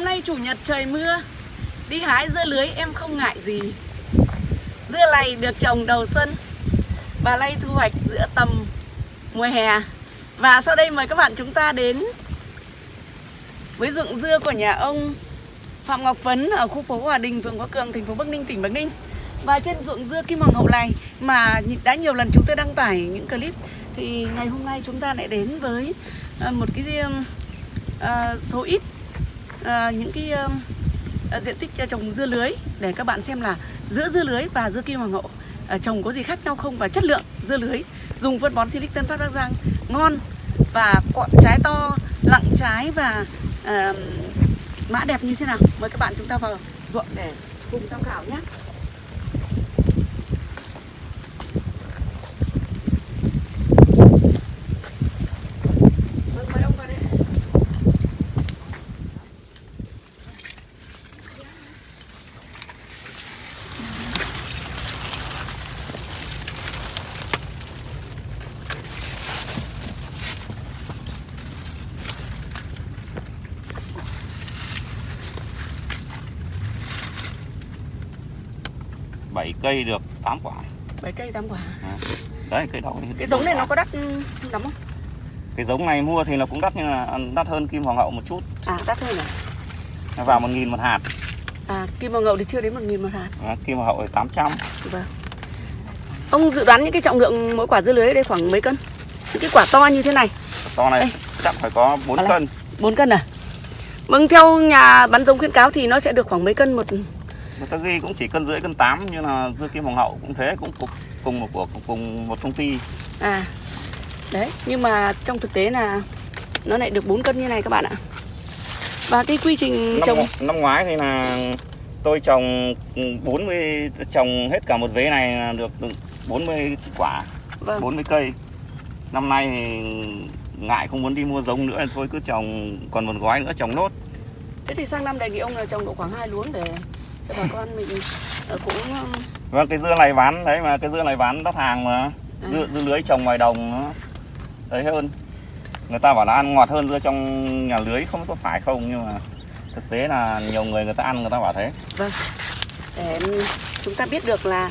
Hôm nay chủ nhật trời mưa. Đi hái dưa lưới em không ngại gì. Dưa này được trồng đầu xuân Và lay thu hoạch giữa tầm mùa hè. Và sau đây mời các bạn chúng ta đến Với ruộng dưa của nhà ông Phạm Ngọc Phấn Ở khu phố Hòa Đình, phường Võ Cường, thành phố Bắc Ninh, tỉnh Bắc Ninh. Và trên ruộng dưa Kim Hoàng Hậu này Mà đã nhiều lần chúng tôi đăng tải những clip Thì ngày hôm nay chúng ta lại đến với ờ, một cái uh, số ít Ờ, những cái ờ, diện tích ờ, trồng dưa lưới để các bạn xem là giữa dưa lưới và dưa kim hoàng hậu trồng có gì khác nhau không và chất lượng dưa lưới dùng phân bón Silic Tân Phát Bắc Giang ngon và quả trái to lặng trái và uh, mã đẹp như thế nào? Mời các bạn chúng ta vào ruộng để cùng tham khảo nhé. 7 cây được 8 quả 7 cây 8 quả à. Đấy cây đậu Cái giống này quả. nó có đắt lắm không? Cái giống này mua thì nó cũng đắt nhưng là đắt hơn kim hoàng hậu một chút À đắt hơn à? Nó vào 1 nghìn một hạt À kim hoàng hậu thì chưa đến 1 nghìn một hạt à, Kim hoàng hậu thì 800 Vâng Ông dự đoán những cái trọng lượng mỗi quả dưa lưới ở đây khoảng mấy cân? Những cái quả to như thế này To này Ê. chắc phải có 4 à, cân 4 cân à? Vâng, theo nhà bán giống khuyến cáo thì nó sẽ được khoảng mấy cân một người ta ghi cũng chỉ cân rưỡi cân 8 như là dưa kim hoàng hậu cũng thế cũng cùng, cùng một của cùng một công ty. À đấy nhưng mà trong thực tế là nó lại được 4 cân như này các bạn ạ. Và cái quy trình năm, trồng năm ngoái thì là tôi trồng 40 trồng hết cả một vế này là được 40 quả vâng. 40 cây. Năm nay thì ngại không muốn đi mua giống nữa thôi cứ trồng còn một gói nữa trồng nốt. Thế thì sang năm đề nghị ông là trồng độ khoảng hai luống để cho bà con mình ờ, cũng ờ, Vâng, cái dưa này bán đấy mà cái dưa này bán đắt hàng mà. Dưa, dưa lưới trồng ngoài đồng nó đấy hơn. Người ta bảo là ăn ngọt hơn dưa trong nhà lưới không có phải không nhưng mà thực tế là nhiều người người ta ăn người ta bảo thế. Vâng. Để chúng ta biết được là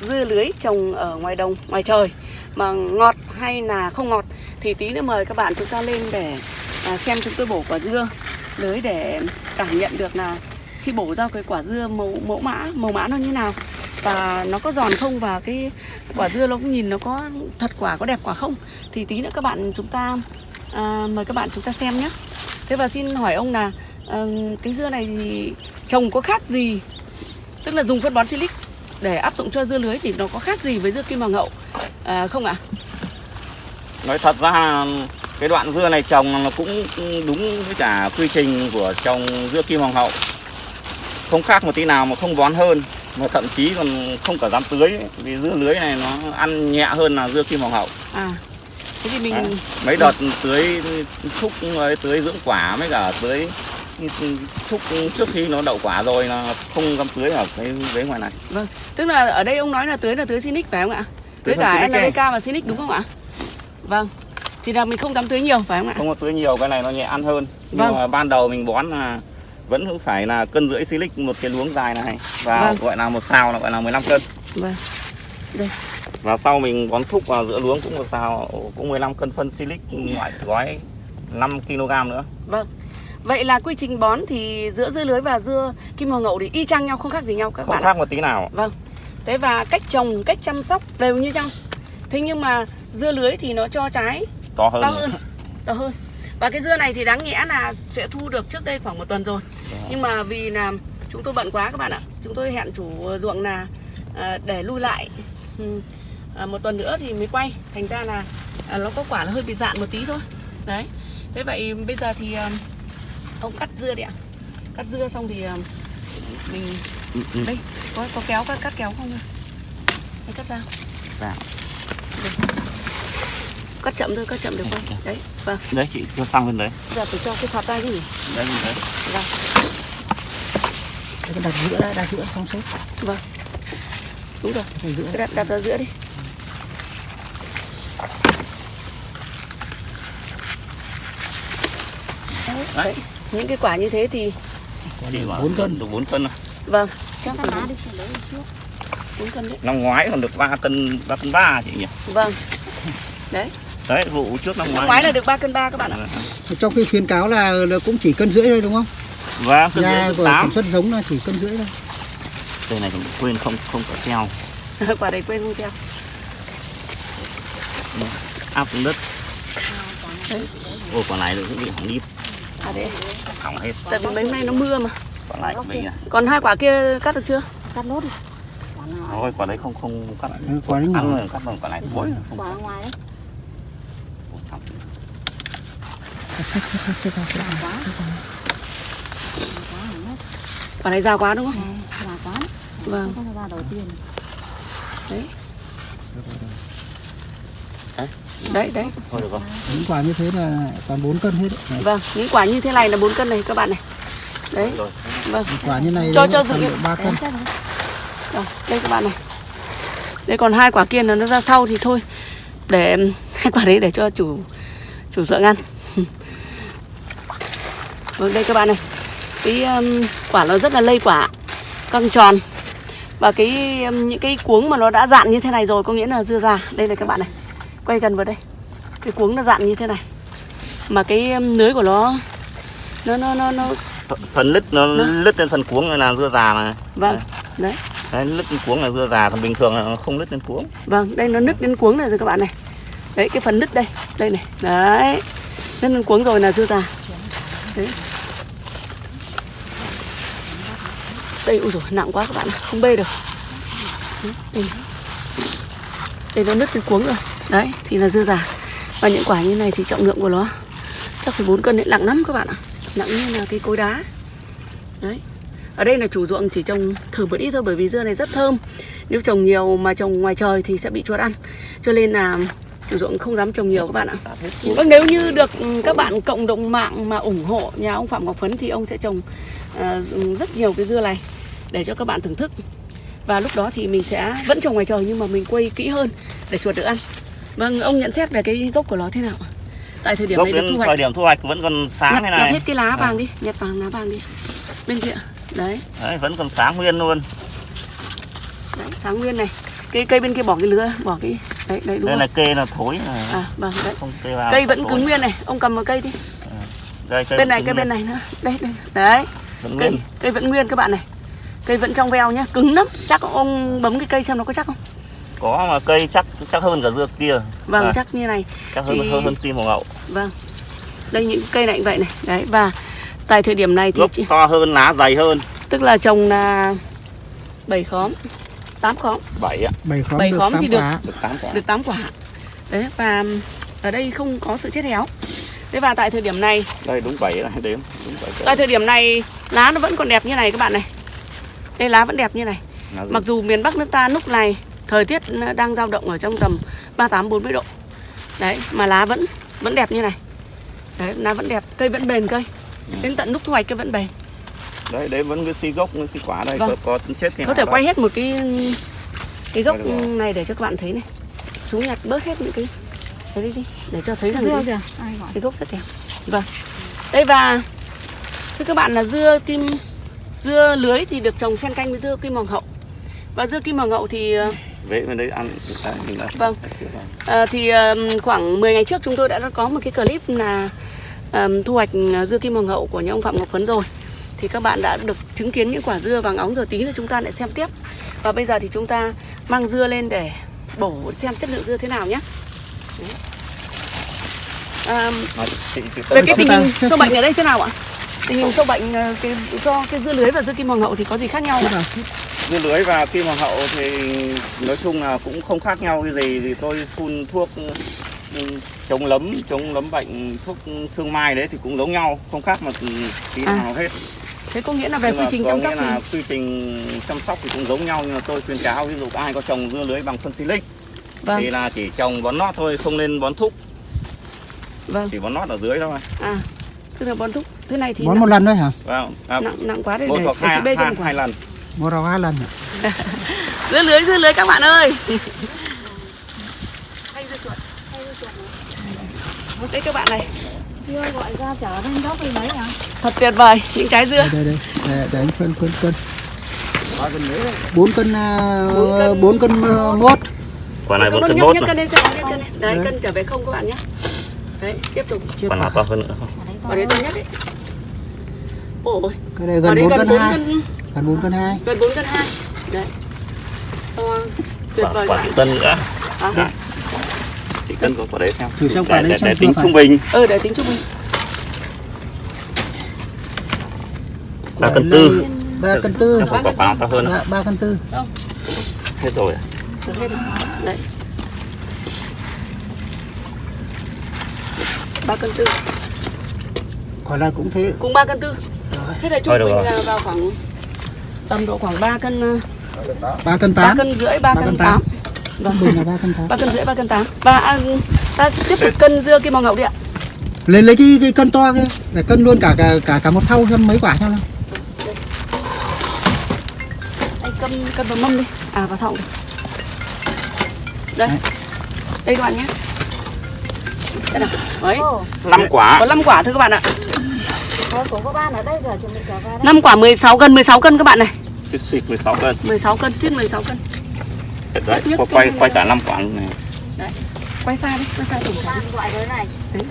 dưa lưới trồng ở ngoài đồng, ngoài trời mà ngọt hay là không ngọt thì tí nữa mời các bạn chúng ta lên để à, xem chúng tôi bổ quả dưa lưới để cảm nhận được là khi bổ ra cái quả dưa màu mẫu mã màu mã nó như nào. Và nó có giòn không và cái quả dưa nó cũng nhìn nó có thật quả có đẹp quả không. Thì tí nữa các bạn chúng ta à, mời các bạn chúng ta xem nhé. Thế và xin hỏi ông là à, cái dưa này thì trồng có khác gì? Tức là dùng phân bón silic để áp dụng cho dưa lưới thì nó có khác gì với dưa kim hoàng hậu? À, không ạ? Nói thật ra cái đoạn dưa này trồng nó cũng đúng với cả quy trình của trồng dưa kim hoàng hậu. Không khác một tí nào mà không bón hơn mà thậm chí còn không cả dám tưới ấy, vì dưa lưới này nó ăn nhẹ hơn là dưa kim hoàng hậu. à thế thì mình Đấy. mấy đợt tưới thúc ấy, tưới dưỡng quả với cả tưới thúc trước khi nó đậu quả rồi là không dám tưới ở cái vế ngoài này vâng tức là ở đây ông nói là tưới là tưới Sinic phải không ạ tưới Tưới cả NPK và Sinic đúng không ạ vâng thì là mình không dám tưới nhiều phải không ạ không có tưới nhiều cái này nó nhẹ ăn hơn nhưng Vâng. mà ban đầu mình bón là vẫn phải là cân rưỡi silic một cái luống dài này và Vâng. gọi là một xào là gọi là 15 cân vâng và sau mình bón thúc vào giữa luống cũng một xào cũng 15 cân phân silic loại gói 5 kg nữa vâng vậy là quy trình bón thì giữa dưa lưới và dưa kim hoàng hậu thì y chang nhau không khác gì nhau các không bạn ạ. khác một tí nào Vâng. Thế và cách trồng, cách chăm sóc đều như nhau. Thế nhưng mà dưa lưới thì nó cho trái to hơn, to hơn, to hơn. Và cái dưa này thì đáng nghĩa là sẽ thu được trước đây khoảng một tuần rồi. Nhưng mà vì là chúng tôi bận quá các bạn ạ. Chúng tôi hẹn chủ ruộng là à, để lui lại ừ, à, một tuần nữa thì mới quay. Thành ra là à, nó có quả là hơi bị dạn một tí thôi. Đấy. Thế vậy bây giờ thì à, ông cắt dưa đi ạ. Cắt dưa xong thì à, mình Ừ, ừ. đây có có kéo cắt cắt kéo không hay cắt ra Dạ. Cắt chậm thôi cắt chậm được không? đấy vâng. Đấy chị cho sang bên đấy. Giờ phải cho cái sọt tay cái gì đấy đấy. Vâng. Cái đặt giữa đã đặt giữa xong xếp. Vâng. Đúng rồi. Cái giữa. Đặt đặt ở giữa đi. Đấy, Đấy. những cái quả như thế thì bốn cân. Được 4 cân thôi. Vâng, chắc lá đi trước. 4 cân đấy. năm ngoái còn được 3 cân 3 cân 3 chị nhỉ? Vâng. Đấy, đấy vụ trước năm năm ngoái ngoái là được 3 cân 3 các bạn ạ. trong khi khuyến cáo là, là cũng chỉ cân rưỡi thôi đúng không và cân nhà rưỡi của 8 sản xuất giống là chỉ cân rưỡi thôi đây này còn quên không không có treo Quả này quên không treo. áp xuống đất Đấy. ô quả này cũng bị hỏng đi À đấy. hỏng hết Tại vì mấy nay nó mưa mà. quả này cũng bị này Còn hai quả kia cắt được chưa? Cắt nốt nào? thôi quả đấy không không cắt quả đấy nhỏ. ăn rồi cắt bằng quả này cuối Quả ngoài đấy. Quả. Quả hẳn hết. Quả này già quá đúng không? Này, Quả quá. Vâng. Không có ra đầu tiên. Đấy. Đấy, đấy. thôi được rồi những quả như thế là toàn 4 cân hết đấy. Vâng, những quả như thế này là 4 cân này các bạn này. Đấy, vâng. quả như này Cho- cho dự tầm liệu. độ 3 cân. Rồi, đây các bạn này. Đây còn hai quả kia là nó ra sau thì thôi. Để hai quả đấy để cho chủ chủ dượng ăn. Vâng đây các bạn này. Cái um, quả nó rất là lây quả, căng tròn. Và cái um, những cái cuống mà nó đã dạn như thế này rồi có nghĩa là dưa già. Đây này các bạn này. Quay gần vào đây. Cái cuống nó dạn như thế này. Mà cái um, lưới của nó nó nó nó, nó Ph- phần lứt nó lứt lên phần cuống là dưa già này vâng. Đấy. đấy lứt lên cuống là dưa già còn bình thường là nó không lứt lên cuống Vâng, đây nó nứt đến cuống này rồi các bạn này. Đấy, cái phần nứt đây, đây này. Đấy. Nứt đến cuống rồi là dưa già. Đấy. Đây, ui rồi nặng quá các bạn không bê được. Đây, đây nó nứt cái cuống rồi. Đấy, thì là dưa già. Và những quả như này thì trọng lượng của nó chắc phải 4 cân đấy, nặng lắm các bạn ạ. Nặng như là cái cối đá. Đấy. Ở đây là chủ ruộng chỉ trồng thử một ít thôi bởi vì dưa này rất thơm. Nếu trồng nhiều mà trồng ngoài trời thì sẽ bị chuột ăn. Cho nên là chủ ruộng không dám trồng nhiều các bạn ạ. Vâng nếu như được ừ, các bạn cộng đồng mạng mà ủng hộ nhà ông Phạm Ngọc Phấn thì ông sẽ trồng uh, rất nhiều cái dưa này để cho các bạn thưởng thức. Và lúc đó thì mình sẽ vẫn trồng ngoài trời nhưng mà mình quay kỹ hơn để chuột được ăn. Vâng, ông nhận xét về cái gốc của nó thế nào? Tại thời điểm gốc này đến thu thời hoạch. điểm thu hoạch vẫn còn sáng Nhặt, thế nhặt này hết cái lá vàng đi, nhặt vàng lá vàng đi. Bên kia. Đấy. đấy vẫn còn sáng nguyên luôn. Đấy, sáng nguyên này. Cây cây bên kia bỏ cái lứa bỏ cái đấy đấy đúng đây rồi là kê là thối là à vâng đấy. Không kê vào cây vẫn cứng nguyên này. Ông cầm một cây đi. Đây, cây bên này cây bên này nữa. Đây đây. Đấy. Vẫn cây nguyên. cây vẫn nguyên các bạn này cây vẫn trong veo nhá cứng lắm. Chắc ông bấm cái cây xem nó có chắc không? Có mà cây chắc chắc hơn cả dưa kia. Vâng À, chắc như này. chắc hơn thì- hơn hơn kim hoàng hậu vâng. Đây những cây này cũng vậy này. Đấy và tại thời điểm này thì gốc to hơn lá dày hơn. Tức là trồng là 7 khóm 8 khóm. Bảy ạ. 7 khóm Bảy được khóm 8 thì được. được tám quả. được 8 quả. Đấy và ở đây không có sự chết héo. Thế và tại thời điểm này đây đúng bảy này đếm. Đúng bảy Tại thời điểm này lá nó vẫn còn đẹp như này các bạn này Đây lá vẫn đẹp như này. Là Mặc dù miền Bắc nước ta lúc này Thời tiết đang dao động ở trong tầm 38-40 độ. Đấy mà lá vẫn vẫn đẹp như này. Đấy lá vẫn đẹp Cây vẫn bền cây Đến tận lúc thu hoạch cây vẫn bền. Đấy đấy vẫn cái xi gốc cái xi quả đây Vâng. có, có chết thì Có thể quay đâu. hết một cái Cái gốc này để cho các bạn thấy này. Chú nhặt bớt hết những cái Đấy đi đi Để cho thấy rằng cái, cái gốc rất đẹp. Vâng. Đây và Thưa các bạn là dưa kim Dưa lưới thì được trồng xen canh với dưa kim hoàng hậu Và dưa kim hoàng hậu thì ờ, Vế bên đấy ăn Vâng. ờ, thì ờ, khoảng 10 ngày trước chúng tôi đã có một cái clip là ờ, thu hoạch dưa kim hoàng hậu của nhà ông Phạm Ngọc Phấn rồi thì các bạn đã được chứng kiến những quả dưa vàng óng rồi tí là chúng ta lại xem tiếp và bây giờ thì chúng ta mang dưa lên để bổ xem chất lượng dưa thế nào nhé Đấy. À, về cái tình hình sâu bệnh ở đây thế nào ạ? Tình hình sâu bệnh ờ, cái, cho cái dưa lưới và dưa kim hoàng hậu thì có gì khác nhau nào? dưa lưới và kim hoàng hậu thì nói chung là cũng không khác nhau cái gì thì tôi phun thuốc ừ, chống lấm chống lấm bệnh thuốc sương mai đấy thì cũng giống nhau không khác một tí À, nào hết. Thế có nghĩa là về Nhưng quy mà trình chăm sóc là thì quy trình chăm sóc thì cũng giống nhau nhưng mà tôi khuyên cáo ví dụ ai có trồng dưa lưới bằng phân silic vâng. thì là chỉ trồng bón nót thôi không nên bón thúc. Vâng. Chỉ bón nót ở dưới thôi. À tức là bón thúc thế này thì bón nặng, một lần thôi hả vâng à, nặng nặng quá để một hoặc hai, hai, quả. hai lần một rau hai lần hả? dưa lưới dưa lưới các bạn ơi hay dưa chuột Đây các bạn này, chưa gọi ra chở lên gốc đi mấy à thật tuyệt vời những trái dưa. đây đây đây để, để anh phân cân cân bốn cân à, Bốn cân. à, mốt quả này bốn cân mốt cân lên xem, nhấc cân lên. Đấy, Đấy. cân trở về không các bạn nhé. Đấy, tiếp tục. chưa quả nào to hơn nữa không ở đấy tôi nhắc đấy. Ôi, cái này gần bốn gần cân 4 hai cân, gần bốn cân hai gần 4 cân 2. Đấy. To, tuyệt quả, vời quả tân nữa À, Đấy. sĩ tân có quả đấy xem Thử xem quả đấy để, xem để vừa tính trung bình ừ, để tính trung bình. ba Quả cân tư này ba cân tư quả, quả, quả nào to hơn ba, ba cân tư hết rồi à? Hết rồi. Đấy. 3 cân tư. Quả này cũng thế Cùng 3 cân tư. Rồi. Thế là trung bình là vào khoảng tầm độ khoảng 3 cân ba cân 3 tám cân rưỡi 3 Ba cân cân 8. tám. Vâng. bình là ba cân tám 3 cân rưỡi 3 cân 8. Và à, ta tiếp tục cân dưa kim hoàng ngậu đi ạ. lấy lấy cái, cái cân to kia để cân luôn cả cả cả, cả một thau xem mấy quả xem nào Anh cân cân vào mâm đi. À vào đi. Đây. Đấy. Đây các bạn nhé. Đây nào. Đấy. Năm quả Có 5 quả thôi các bạn ạ. 5 quả 16 cân 16 cân các bạn này. suýt suýt 16 cân 16 cân suýt 16 cân. đấy nhất quay cân quay, quay cả năm quả luôn này Quay xa đi, quay xa tổng thể. bạn gọi với này Đấy.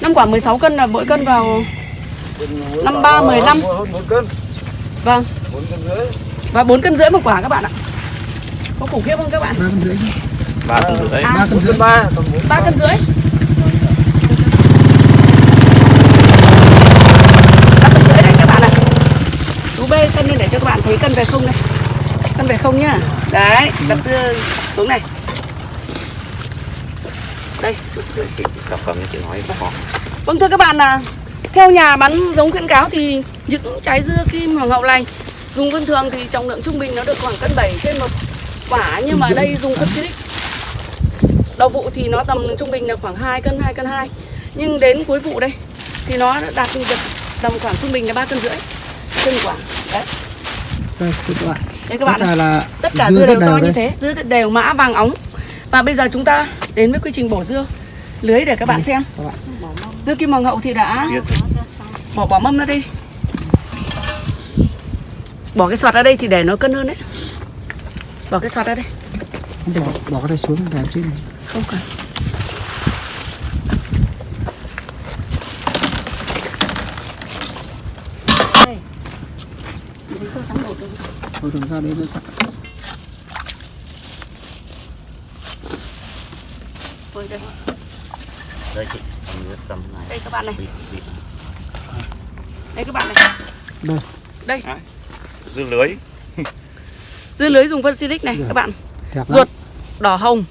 5 quả 16 cân là mỗi cân vào 53 15. Vâng. Và 4 cân rưỡi một quả các bạn ạ. Có khủng khiếp không các bạn? ba cân rưỡi ba cân rưỡi À. ba cân rưỡi 3 cân rưỡi. 3 cân rưỡi đấy các bạn ạ. Bê cân lên để cho các bạn thấy cân về không này. Cân về không nhá. Đấy, đặt dưa xuống này. Đây, chị cầm chị nói khó Vâng thưa các bạn là theo nhà bán giống khuyến cáo thì những trái dưa kim hoàng hậu này dùng thông thường thì trọng lượng trung bình nó được khoảng cân 7 trên một quả nhưng mà đây dùng cân silic. Đầu vụ thì nó tầm trung bình là khoảng 2 cân 2 cân 2. Nhưng đến cuối vụ đây thì nó đạt được tầm khoảng trung bình là 3 cân rưỡi trên quả. Đấy, đây các bạn đấy các bạn tất này. cả là Tất cả dưa dưa đều to như đây. thế, dưa đều mã vàng óng. Và bây giờ chúng ta đến với quy trình bổ dưa lưới để các bạn xem. các bạn. Dưa kim hoàng hậu thì đã bỏ bỏ mâm ra đây bỏ cái sọt ra đây thì để nó cân hơn đấy bỏ cái sọt ra đây bỏ bỏ cái này xuống để trên này. không cần đây Mình thấy sâu trắng bột thôi đừng ra đấy nó Ôi, đây. Đây chị. Cầm này. Đây các bạn này. Đây các bạn này. Đây. Đây. Dưa lưới. Dưa lưới dùng phân silic này các bạn. Ruột đỏ hồng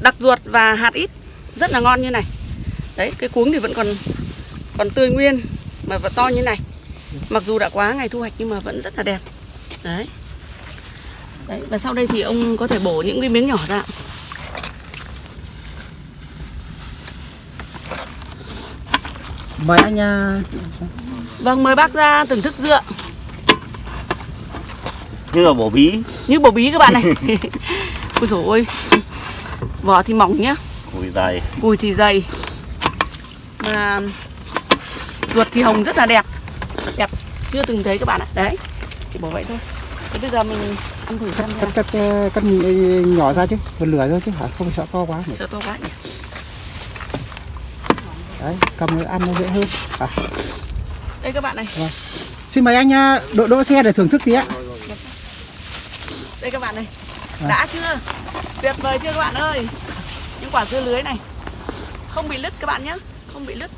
đặc ruột và hạt ít. Rất là ngon như này. Đấy cái cuống thì vẫn còn còn tươi nguyên mà vẫn to như này. Mặc dù đã quá ngày thu hoạch nhưng mà vẫn rất là đẹp. Đấy đấy và sau đây thì ông có thể bổ những cái miếng nhỏ ra. Mời anh à, vâng mời bác ra thưởng thức dựa như là bổ bí. Như bổ bí các bạn này. Ôi dồi ôi. Vỏ thì mỏng nhá. Cùi dày. Cùi thì dày. Mà ruột thì hồng rất là đẹp. Đẹp. Chưa từng thấy các bạn ạ. Đấy chỉ bỏ vậy thôi. Thế bây giờ mình ăn thử xem cắt cắt cắt nhỏ ra chứ bật lửa thôi chứ. Hả không sợ to quá cho to quá nhỉ. Đấy cầm nó ăn nó dễ hơn. À. đây các bạn này. Xin mời anh à, đỗ đỗ xe để thưởng thức tí ạ. Đây các bạn này. À. đã chưa? Tuyệt vời chưa các bạn ơi? Những quả dưa lưới này. Không bị lứt các bạn nhé không bị lứt.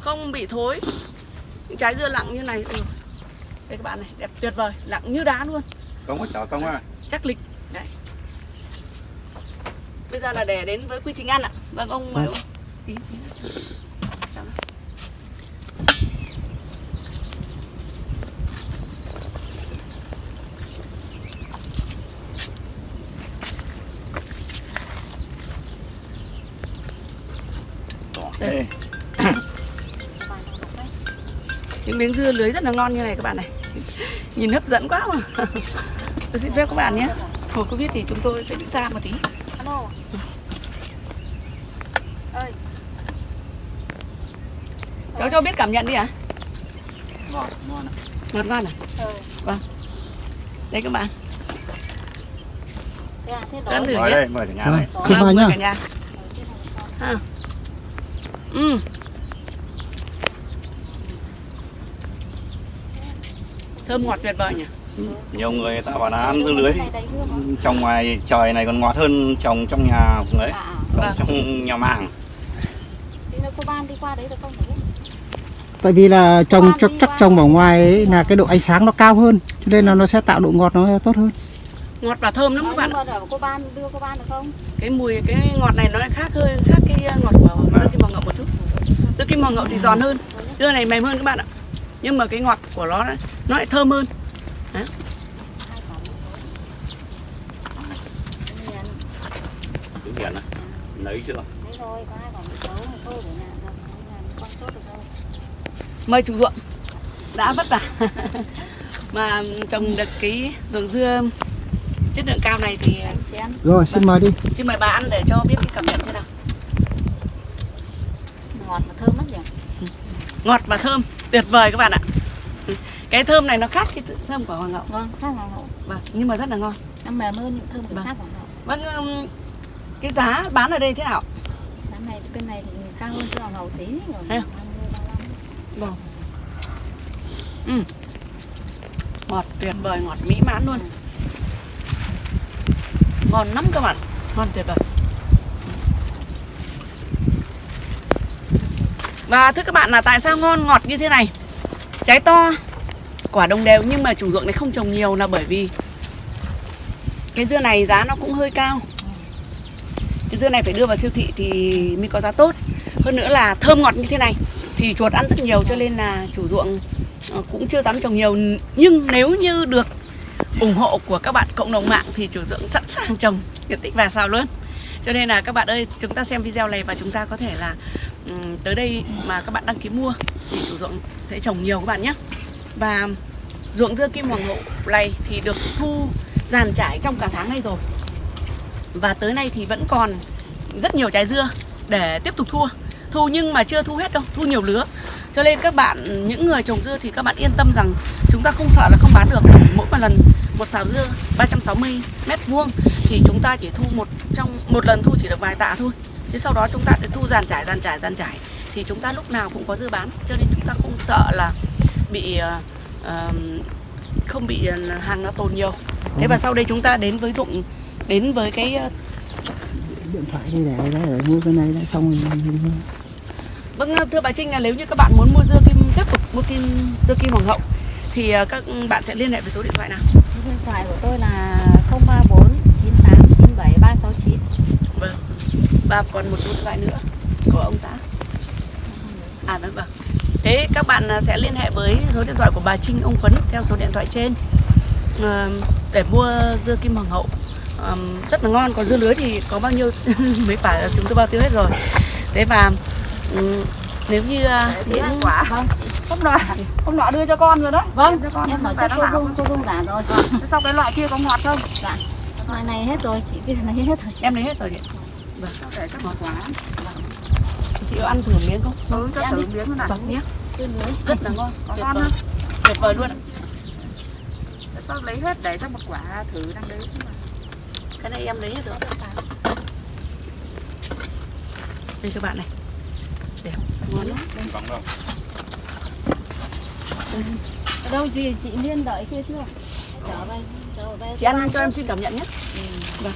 Không bị thối. Những trái dưa lặng như này. Ừ. đây các bạn này đẹp tuyệt vời lặng như đá luôn. Không có chở không à? Chắc lịch. Đấy. Bây giờ là để đến với quy trình ăn ạ. Vâng ông mời ông. Tí, tí. Đây. Những miếng dưa lưới rất là ngon như này các bạn này nhìn hấp dẫn quá mà. Tôi xin phép các bạn nhé. Hồi covid thì chúng tôi phải đi xa một tí. Cháu cho biết cảm nhận đi ạ. Ngọt, ngon ạ. ngọt ngon à? Ờ đây các bạn. À ăn thử nhé. đây, mời cả nhà này. Xin mời cả nhà. Ha. Ừ. thơm ngọt tuyệt vời nhỉ? Nhiều người ta bảo là ăn dưa lưới. Trồng ngoài trời này còn ngọt hơn trồng trong nhà đấy, à à. trồng Vâng. trong nhà màng. thì nó cô ban đi qua đấy được không? Phải biết. Tại vì là trồng chắc chắc trồng ở ngoài ấy là cái độ ánh sáng nó cao hơn cho nên là nó sẽ tạo độ ngọt nó tốt hơn. Ngọt và thơm lắm Ờ, các bạn ạ. cô ban đưa cô ban được không? Cái mùi cái ngọt này nó lại khác hơi khác cái uh, ngọt của dưa kim hoàng ngậu một chút. Dưa kim hoàng ngậu thì giòn hơn. Dưa này mềm hơn các bạn ạ nhưng mà cái ngọt của nó nó lại thơm hơn. Cứ hiển này. Lấy chưa? đấy có nhà được tốt được đâu. Mời chủ ruộng. Đã vất vả. Mà trồng được cái ruộng dưa chất lượng cao này thì chén. Rồi xin mời đi. Xin mời bà ăn để cho biết cái cảm nhận thế nào. Ngọt và thơm lắm nhỉ? Ngọt và thơm tuyệt vời các bạn ạ. Cái thơm này nó khác cái thơm của hoàng ngậu vâng khác hoàng hậu. Vâng nhưng mà rất là ngon. Nó mềm hơn những thơm của Vâng. khác hoàng hậu. Vâng cái giá bán ở đây thế nào? Giá này bên này thì cao hơn cái hoàng hậu tí Thế à? 50, 35. vâng. Ừ. ngọt tuyệt vời ngọt mỹ mãn luôn. Ngon lắm các bạn. Ngon tuyệt vời và thưa các bạn là tại sao ngon ngọt như thế này? Trái to, quả đồng đều nhưng mà chủ ruộng này không trồng nhiều là bởi vì cái dưa này giá nó cũng hơi cao. Cái dưa này phải đưa vào siêu thị thì mới có giá tốt. Hơn nữa là thơm ngọt như thế này thì chuột ăn rất nhiều cho nên là chủ ruộng ờ, cũng chưa dám trồng nhiều. Nhưng nếu như được ủng hộ của các bạn cộng đồng mạng thì chủ ruộng sẵn sàng trồng. Diện tích và sao luôn. Cho nên là các bạn ơi, chúng ta xem video này và chúng ta có thể là Ừ, tới đây mà các bạn đăng ký mua thì chủ ruộng sẽ trồng nhiều các bạn nhé. Và ruộng dưa kim hoàng hậu này thì được thu dàn trải trong cả tháng nay rồi. Và tới nay thì vẫn còn rất nhiều trái dưa để tiếp tục thua. Thu nhưng mà chưa thu hết đâu, thu nhiều lứa. Cho nên các bạn, những người trồng dưa thì các bạn yên tâm rằng chúng ta không sợ là không bán được. Mỗi một lần một xào dưa 360 mét vuông thì chúng ta chỉ thu một trong, một lần thu chỉ được vài tạ thôi thế sau đó chúng ta sẽ thu dàn trải dàn trải dàn trải. Thì chúng ta lúc nào cũng có dưa bán cho nên chúng ta không sợ là bị ờ, không bị ờ, hàng nó tồn nhiều. Thế và sau đây chúng ta đến với dụng đến với cái ờ, điện thoại đi để đấy để mua cái này đã xong rồi Vâng thưa bà Trinh là nếu như các bạn muốn mua dưa kim tiếp tục mua kim dưa kim hoàng hậu thì các bạn sẽ liên hệ với số điện thoại nào? Số điện thoại của tôi là 034 98 97 369 Vâng. Và còn một điện thoại nữa của ông xã. À vâng vâng. Thế các bạn ờ, sẽ liên hệ với số điện thoại của bà Trinh ông Phấn theo số điện thoại trên ờ, để mua dưa kim hoàng hậu. Ờm, rất là ngon còn dưa lưới thì có bao nhiêu mấy quả chúng tôi bao tiêu hết rồi. Thế và ừm, nếu như ờ, những quả vâng hôm nọ hôm nọ đưa cho con rồi đó vâng Đưa cho con em nó trước cô dung cô dung giả rồi sau cái loại kia có ngọt không dạ loại này hết rồi chị cái này hết rồi chị em lấy hết rồi chị. Để cho ngọt quá Chị có ăn thử miếng không? ừ cho thử miếng này Vâng nhé. Rất là ngon. có Tuyệt ngon vời. không Tuyệt vời luôn. ạ. Thế sao lấy hết để cho một quả thử đang đấy Cái này em lấy hết rồi. Đây cho bạn này. Đẹp, ngon lắm. Vâng đâu. ở đâu gì chị liên đợi kia chưa trở về trở về Chị ăn cho em xin cảm nhận nhé. để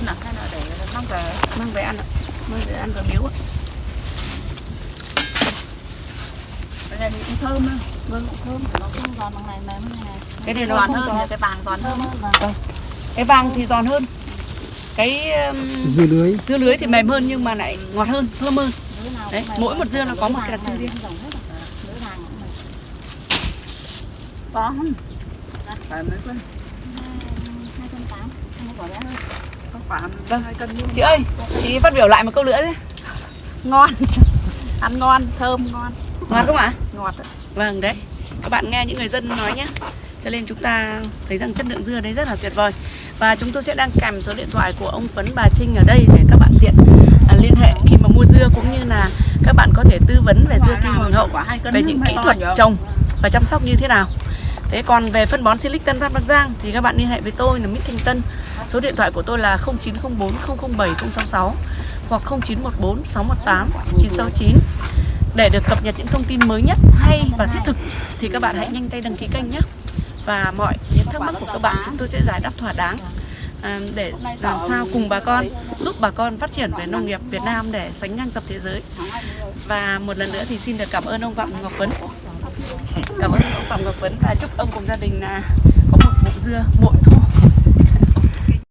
luôn à? Hay là để mang về Mang về ăn ạ. Mang về ăn và biếu ạ. cái này thì cũng thơm hơn vâng thơm. Nó không giòn bằng này mềm hơn này. Cái này nó giòn không hơn giòn. cái vàng giòn thơm hơn. Vâng. Cái vàng thì giòn hơn. Cái um, dưa lưới. dưa lưới thì mềm hơn nhưng mà lại ngọt hơn, thơm hơn. Đấy, cũng mỗi một dưa nó có một cái đặc trưng riêng. cũng có không? Phải mấy cân hai cân tám hai quả bé hơn Vâng. cân nhưng Chị ơi, chị phát biểu lại một câu nữa đấy. ngon ăn ngon thơm ngon Ngon không ạ? ngọt ạ. Vâng đấy. Các bạn nghe những người dân nói nhé. cho nên chúng ta thấy rằng chất lượng dưa đấy rất là tuyệt vời và chúng tôi sẽ đăng kèm số điện thoại của ông Phấn bà Trinh ở đây để các bạn tiện à, liên hệ khi mà mua dưa cũng như là các bạn có thể tư vấn về dưa kim hoàng hậu về những kỹ thuật trồng và chăm sóc như thế nào thế còn về phân bón Silic Tân Phát Bắc Giang thì các bạn liên hệ với tôi là Mít Thanh Tân. Số điện thoại của tôi là 0904 007 066 hoặc 0914 618 969 để được cập nhật những thông tin mới nhất hay và thiết thực thì các bạn hãy nhanh tay đăng ký kênh nhé. Và mọi những thắc mắc của các bạn chúng tôi sẽ giải đáp thỏa đáng à, để làm sao cùng bà con giúp bà con phát triển về nông nghiệp Việt Nam để sánh ngang tầm thế giới. Và một lần nữa thì xin được cảm ơn ông Phạm Ngọc Vấn cảm ơn ông Phạm Ngọc Vấn và chúc ông cùng gia đình là có một vụ dưa bội thu